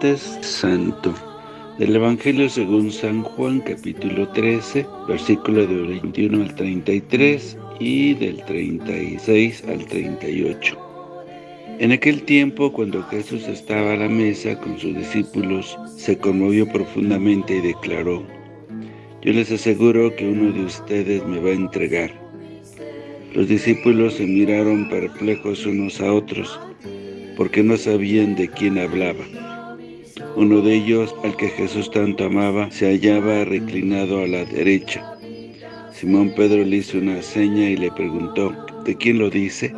Santo. Del Evangelio según San Juan, capítulo 13, versículo del 21 al 33 y del 36 al 38. En aquel tiempo, cuando Jesús estaba a la mesa con sus discípulos, se conmovió profundamente y declaró, Yo les aseguro que uno de ustedes me va a entregar. Los discípulos se miraron perplejos unos a otros, porque no sabían de quién hablaba. Uno de ellos, al que Jesús tanto amaba, se hallaba reclinado a la derecha. Simón Pedro le hizo una seña y le preguntó, ¿de quién lo dice?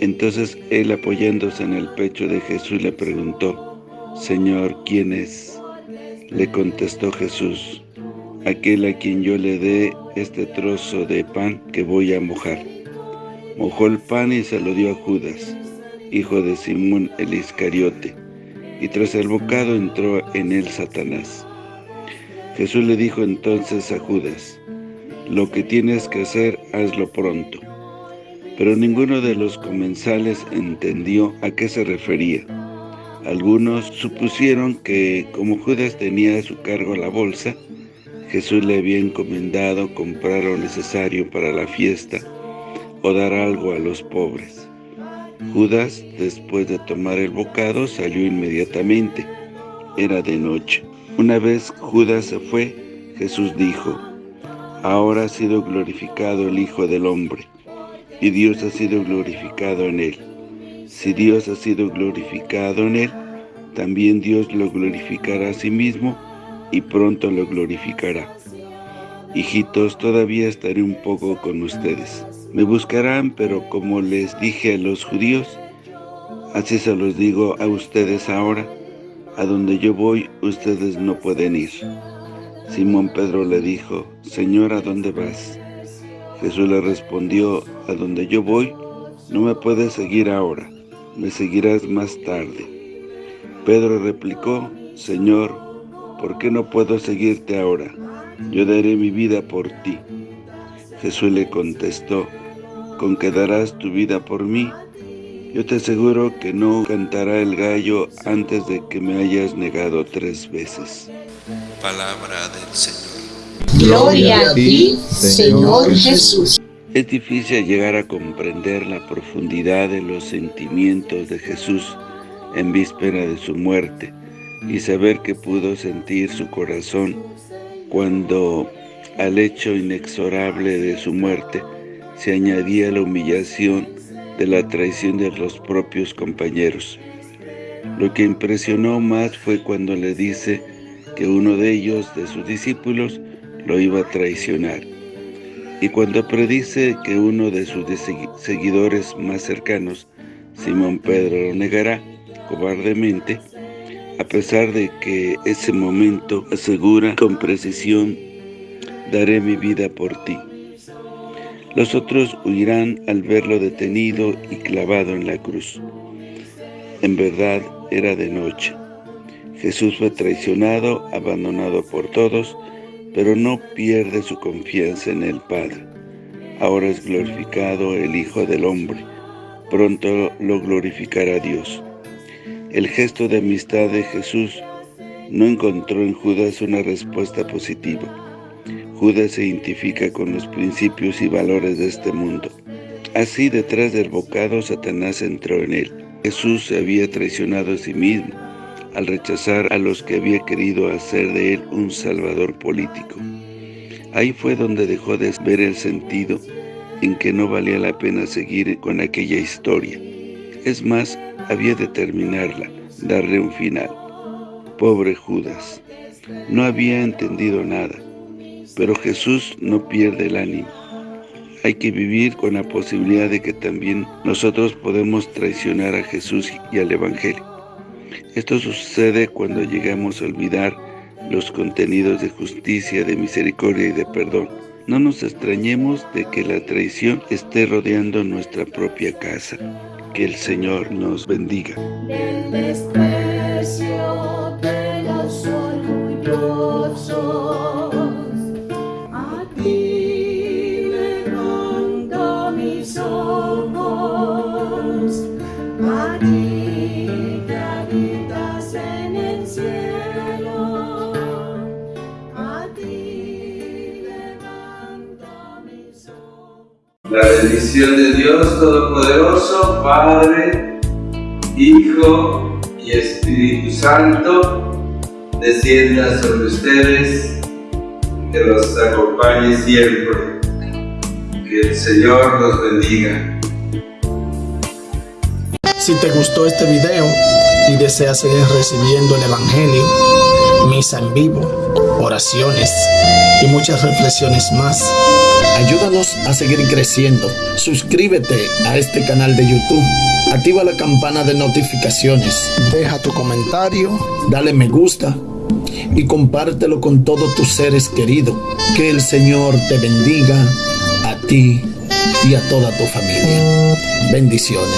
Entonces él, apoyándose en el pecho de Jesús, le preguntó, Señor, ¿quién es? Le contestó Jesús, aquel a quien yo le dé este trozo de pan que voy a mojar. Mojó el pan y se lo dio a Judas hijo de Simón el Iscariote, y tras el bocado entró en él Satanás. Jesús le dijo entonces a Judas, lo que tienes que hacer, hazlo pronto. Pero ninguno de los comensales entendió a qué se refería. Algunos supusieron que, como Judas tenía a su cargo la bolsa, Jesús le había encomendado comprar lo necesario para la fiesta o dar algo a los pobres. Judas, después de tomar el bocado, salió inmediatamente. Era de noche. Una vez Judas se fue, Jesús dijo, Ahora ha sido glorificado el Hijo del Hombre, y Dios ha sido glorificado en él. Si Dios ha sido glorificado en él, también Dios lo glorificará a sí mismo, y pronto lo glorificará. Hijitos, todavía estaré un poco con ustedes. Me buscarán, pero como les dije a los judíos, así se los digo a ustedes ahora, a donde yo voy, ustedes no pueden ir. Simón Pedro le dijo, Señor, ¿a dónde vas? Jesús le respondió, a donde yo voy, no me puedes seguir ahora, me seguirás más tarde. Pedro replicó, Señor, ¿por qué no puedo seguirte ahora? Yo daré mi vida por ti. Jesús le contestó, con que darás tu vida por mí. Yo te aseguro que no cantará el gallo antes de que me hayas negado tres veces. Palabra del Señor. Gloria a ti, Señor Jesús. Es difícil llegar a comprender la profundidad de los sentimientos de Jesús en víspera de su muerte y saber que pudo sentir su corazón cuando al hecho inexorable de su muerte se añadía la humillación de la traición de los propios compañeros. Lo que impresionó más fue cuando le dice que uno de ellos, de sus discípulos, lo iba a traicionar. Y cuando predice que uno de sus seguidores más cercanos, Simón Pedro, lo negará cobardemente, a pesar de que ese momento asegura con precisión, daré mi vida por ti. Los otros huirán al verlo detenido y clavado en la cruz. En verdad era de noche. Jesús fue traicionado, abandonado por todos, pero no pierde su confianza en el Padre. Ahora es glorificado el Hijo del Hombre. Pronto lo glorificará Dios. El gesto de amistad de Jesús no encontró en Judas una respuesta positiva. Judas se identifica con los principios y valores de este mundo. Así, detrás del bocado, Satanás entró en él. Jesús se había traicionado a sí mismo al rechazar a los que había querido hacer de él un salvador político. Ahí fue donde dejó de ver el sentido en que no valía la pena seguir con aquella historia. Es más, había de terminarla, darle un final. Pobre Judas, no había entendido nada pero Jesús no pierde el ánimo. Hay que vivir con la posibilidad de que también nosotros podemos traicionar a Jesús y al Evangelio. Esto sucede cuando llegamos a olvidar los contenidos de justicia, de misericordia y de perdón. No nos extrañemos de que la traición esté rodeando nuestra propia casa. Que el Señor nos bendiga. La bendición de Dios Todopoderoso, Padre, Hijo y Espíritu Santo, descienda sobre ustedes, que los acompañe siempre. Que el Señor los bendiga. Si te gustó este video y deseas seguir recibiendo el Evangelio, misa en vivo, oraciones y muchas reflexiones más, ayúdanos a seguir creciendo. Suscríbete a este canal de YouTube. Activa la campana de notificaciones. Deja tu comentario. Dale me gusta. Y compártelo con todos tus seres queridos. Que el Señor te bendiga a ti y a toda tu familia. Bendiciones.